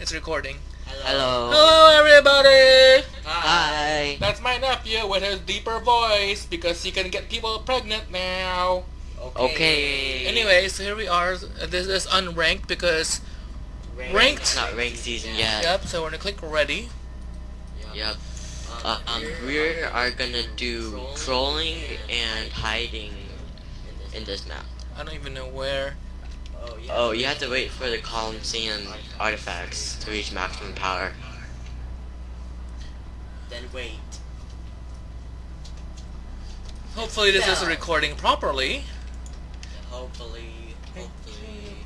It's recording. Hello. Hello, everybody! Hi. That's my nephew with his deeper voice because he can get people pregnant now. Okay. Anyway, so here we are. This is unranked because ranked. It's not ranked season yet. Yep. So we're gonna click ready. Yep. Uh, um, we are gonna do trolling and hiding in this map. I don't even know where. Oh, you have to wait for the Colosseum artifacts to reach maximum power. Then wait. Hopefully this is recording properly. Hopefully. Hopefully.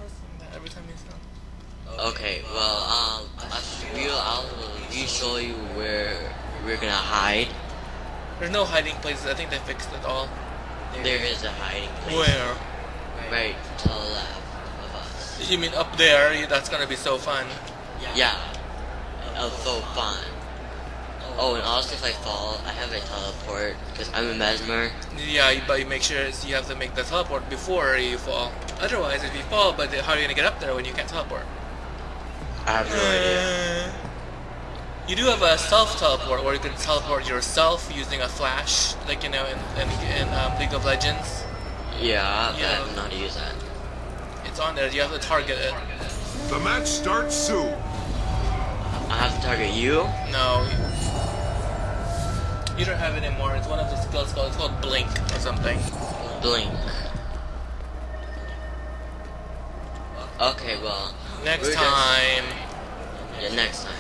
Every time you sound. Okay, well, um, I will, I'll re-show you where we're gonna hide. There's no hiding places. I think they fixed it all. There is a hiding place. Where? Right to the left of us. You mean up there? That's gonna be so fun. Yeah. Uh, so fun. Oh, and also if I fall, I have a teleport because I'm a mesmer. Yeah, but you make sure you have to make the teleport before you fall. Otherwise, if you fall, but how are you gonna get up there when you can't teleport? I have no idea. Uh, You do have a self teleport where you can teleport yourself using a flash, like you know in in, in um, League of Legends. Yeah, but Yeah. I don't know how to use that. It's on there. You have to target it. The match starts soon. I have to target you. No. You don't have it anymore. It's one of the skills called it's called Blink or something. Blink. Okay, well, Next We're just- time. yeah, next time.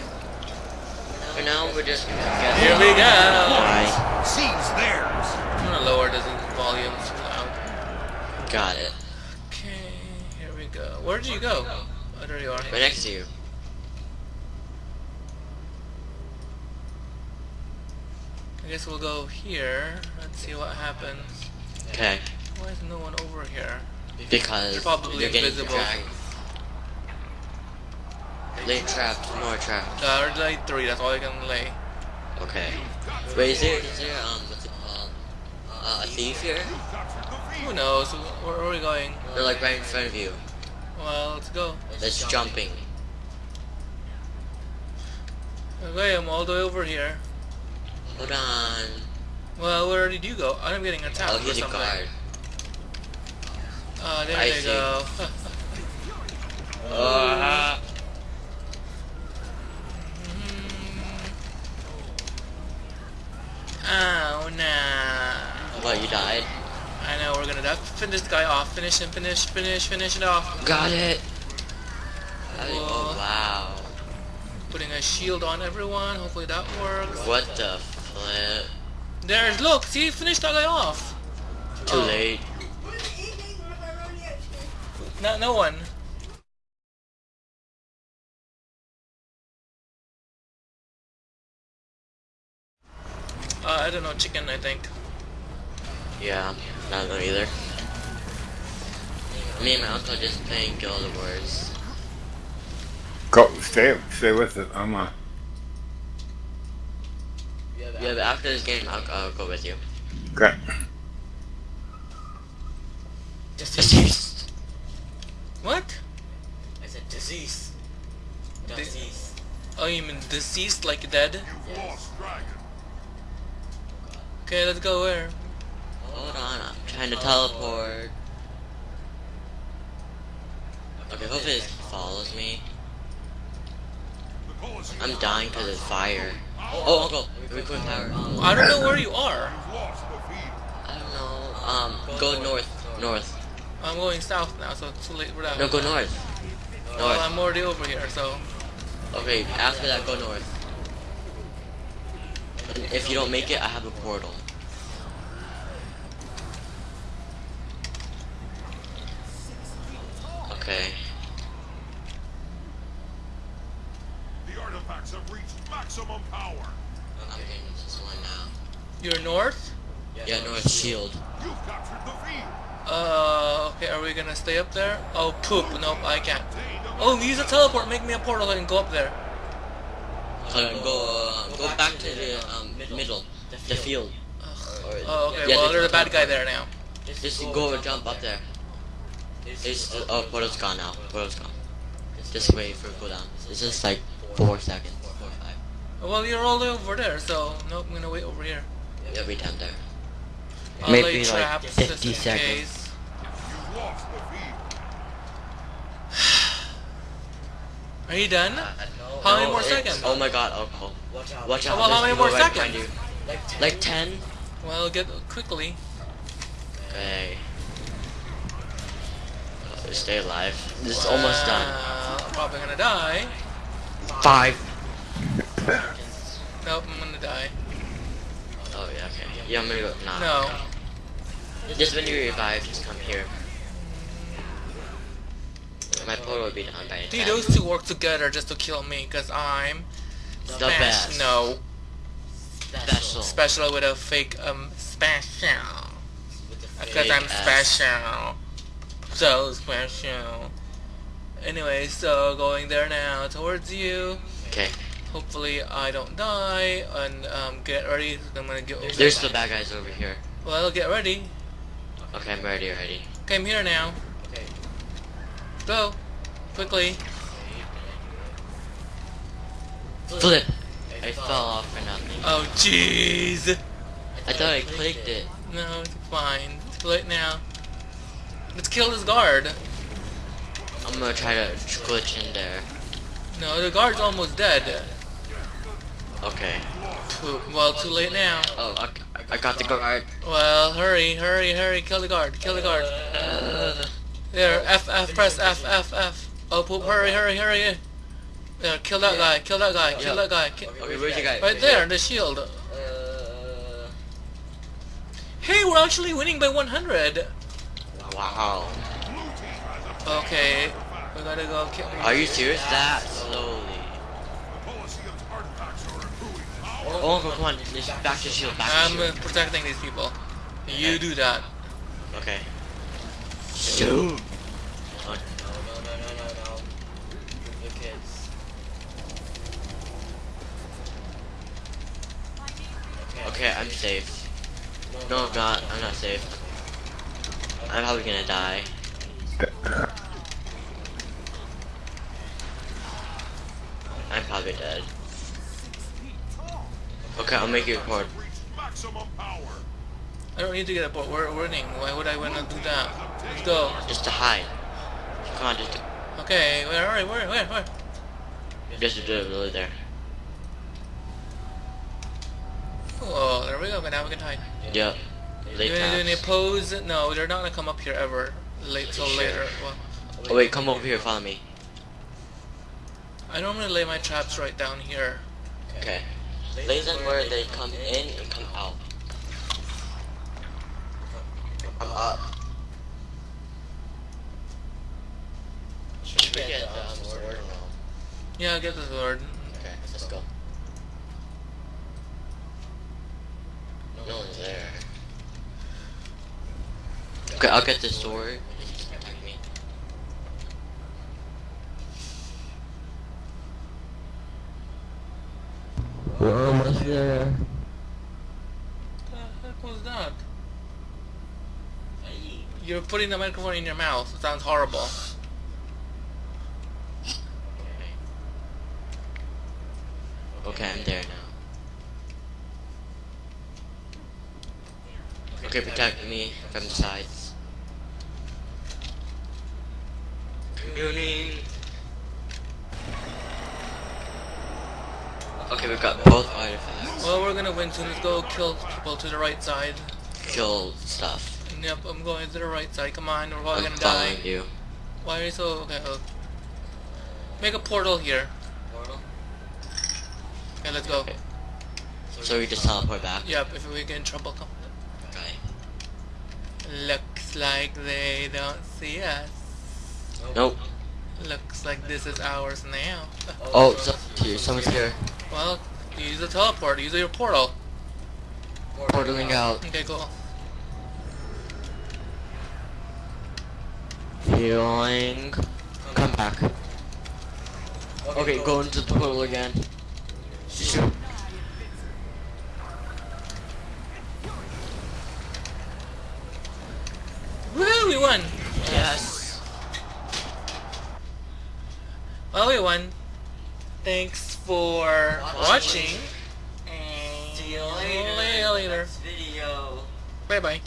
For now, we're just gonna get. Here we go. Bye. Seize theirs. I'm gonna lower the volumes loud. Got it. Okay, here we go. Where did you go? Oh, there you are. Right next to you. I guess we'll go here. Let's see what happens. Okay. Why is no one over here? Because They're probably you're getting invisible. trapped. Lay trapped. More trapped. Uh, I already laid three, that's all I can lay. Okay. Wait, is there, is there, um, what's it called? Uh, a thief here? Who knows? Where are we going? They're like right in front of you. Well, let's go. That's jumping. Okay, I'm all the way over here. Hold on. Well, where did you go? I'm getting attacked Oh, or he's a something. guard. Uh, there I they go. Uh, oh, nah. what, you died? I know, we're gonna die. Finish this guy off. Finish him, finish, finish, finish it off. Got it! Oh, wow. Putting a shield on everyone. Hopefully that works. What the flip? There's, look, see, finish that guy off. Too Oh. late. No, no one. Uh, I don't know, chicken, I think. Yeah, not know either. Me and my uncle just playing Guild Wars. Go, stay, stay with it. I'm uh, Yeah, but after this game, I'll, I'll go with you. okay. Disease. What? I said disease. Disease. Oh, you mean deceased, like dead? You've lost dragon. Okay, let's go where? Hold on, I'm trying to teleport. Okay, hopefully it follows me. I'm dying because of fire. Oh, uncle, record power. I don't know where you are. You've lost the field. I don't know. Um, go north, north. I'm going south now, so it's too late for that. No, go north. North. Well, I'm already over here, so... Okay, after that, go north. And if you don't make it, I have a portal. Okay. The artifacts have reached maximum power. I'm getting this one now. You're north? Yeah, north shield. You've captured the field. Uh, okay, are we gonna stay up there? Oh, poop. Nope, I can't. Oh, use a teleport. Make me a portal and go up there. So go, uh, go back to the um, middle, the field. Or- Oh, okay, yeah, well, there's a bad guy there now. Just go and jump up there. It's, uh, oh, portal's gone now. Portal's gone. Just wait for cooldown. It's just like four seconds. Four five. Well, you're all the way over there, so nope, I'm gonna wait over here. Every time there. I'll Maybe like 50 seconds. case. You lost the feed. Are you done? Uh, no. How many No, more seconds? Oh my god, alcohol. Watch out. Watch out. Well, how many more people right seconds? you. Like 10. Like 10? Well, get quickly. Okay. Uh, Stay alive. This is almost done. Uh, I'm probably gonna die. Five. Nope, I'm gonna die. Oh yeah, okay. Yeah, I'm gonna go. Nah. No. Just when you revive, just come here. My portal will be done by Dude, those two work together just to kill me, cause I'm The best. No, Special. special with a fake um special. Because I'm ass. special. So special. Anyway, so going there now towards you. Okay. Hopefully I don't die and um, get ready. I'm gonna get over. There's the bad guys over here. Well, I'll get ready. Okay, I'm ready already. Okay, I'm here now. Okay. Go. Quickly. Flip! I fell off for nothing. Oh, jeez. I thought I clicked it. No, it's fine. It's too late now. Let's kill this guard. I'm gonna try to glitch in there. No, the guard's almost dead. Okay. Too, well, too late now. Oh, I, I got the guard. Well, hurry, hurry, hurry. Kill the guard. Kill the guard. There, F, F, press F, F, F. Oh, poop, hurry, hurry, hurry. There, kill that guy, kill that guy, kill that guy. Okay, where's the guy? Right there, the shield. Uh, Hey, we're actually winning by 100. Wow. Okay, we gotta go kill. Are you serious? That slowly. The Colosseum's artifacts are. Oh, come on, just back to shield, back to I'm uh, shield. protecting these people. You do that. Okay. Shoot! no, no, no, no, no, no. The kids. Okay. Okay, I'm safe. No, I'm not. I'm not safe. I'm probably gonna die. I'm probably dead. Okay, I'll make you record. Reach. I don't need to get a boat. We're winning. Why would I want to do that? Let's go. Just to hide. Come on, just Okay, where are we? Where, where, where? just to do it really there. Oh, there we go. Now we can hide. Yep. Late you wanna do any pose? No, they're not gonna come up here ever. Late till Sure. later. Well, Oh wait, come over here, follow me. I normally lay my traps right down here. Okay. Lay them where they come in and come out. Come up. Should we get the um, sword? Yeah, get the sword. Okay, let's go. No one's there. Okay, I'll get the sword. Just protect me. We're almost there. What the heck was that? You're putting the microphone in your mouth. It sounds horrible. Okay, I'm there now. Okay, protect me from the sides. Communing. Okay, we've got both artifacts. Well, we're gonna win soon. Let's go kill people to the right side. Kill stuff. Yep, I'm going to the right side. Come on, we're all I'm gonna die. following you. Why are you so okay? oh. Make a portal here. Portal. Okay, let's go. Okay. So we just teleport back. Yep, if we get in trouble, come. Okay. Looks like they don't see us. Nope. Looks like this is ours now. Oh, so, here, someone's here. Well, use the teleport. Use your portal. Portaling out. Okay, cool. Healing. Come back. Okay, go into the portal again. Shoot. Woo, we won! Well, everyone, thanks for watching. And See you later. later. Next video. Bye bye. Bye.